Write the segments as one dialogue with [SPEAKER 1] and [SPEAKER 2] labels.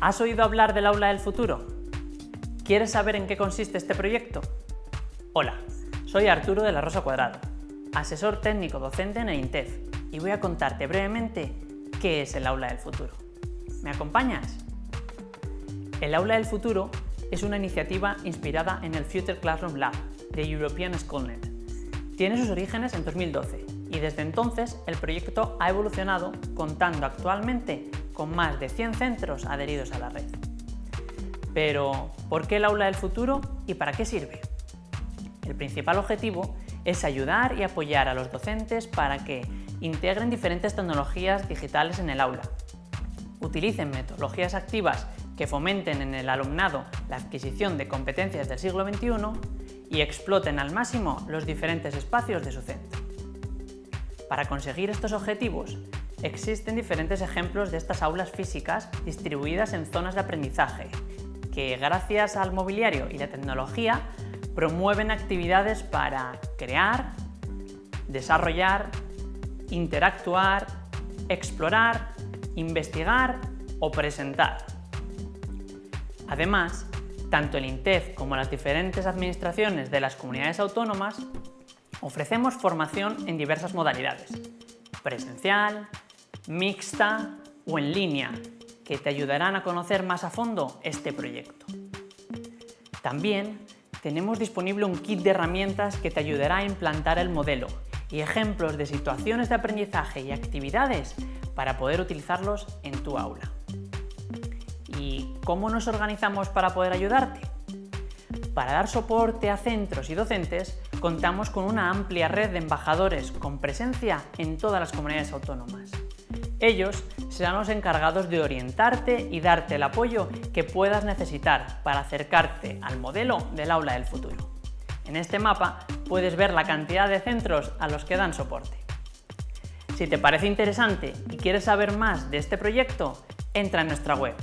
[SPEAKER 1] ¿Has oído hablar del aula del futuro? ¿Quieres saber en qué consiste este proyecto? Hola, soy Arturo de la Rosa Cuadrado, asesor técnico docente en el INTEF y voy a contarte brevemente qué es el aula del futuro. ¿Me acompañas? El aula del futuro es una iniciativa inspirada en el Future Classroom Lab de European Schoolnet. Tiene sus orígenes en 2012 y desde entonces el proyecto ha evolucionado contando actualmente con más de 100 centros adheridos a la red. Pero, ¿por qué el aula del futuro y para qué sirve? El principal objetivo es ayudar y apoyar a los docentes para que integren diferentes tecnologías digitales en el aula, utilicen metodologías activas que fomenten en el alumnado la adquisición de competencias del siglo XXI y exploten al máximo los diferentes espacios de su centro. Para conseguir estos objetivos, existen diferentes ejemplos de estas aulas físicas distribuidas en zonas de aprendizaje, que gracias al mobiliario y la tecnología promueven actividades para crear, desarrollar, interactuar, explorar, investigar o presentar. Además, tanto el INTEF como las diferentes administraciones de las comunidades autónomas Ofrecemos formación en diversas modalidades, presencial, mixta o en línea, que te ayudarán a conocer más a fondo este proyecto. También tenemos disponible un kit de herramientas que te ayudará a implantar el modelo y ejemplos de situaciones de aprendizaje y actividades para poder utilizarlos en tu aula. ¿Y cómo nos organizamos para poder ayudarte? Para dar soporte a centros y docentes, contamos con una amplia red de embajadores con presencia en todas las comunidades autónomas. Ellos serán los encargados de orientarte y darte el apoyo que puedas necesitar para acercarte al modelo del aula del futuro. En este mapa puedes ver la cantidad de centros a los que dan soporte. Si te parece interesante y quieres saber más de este proyecto, entra en nuestra web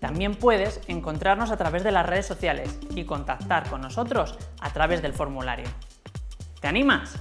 [SPEAKER 1] también puedes encontrarnos a través de las redes sociales y contactar con nosotros a través del formulario. ¿Te animas?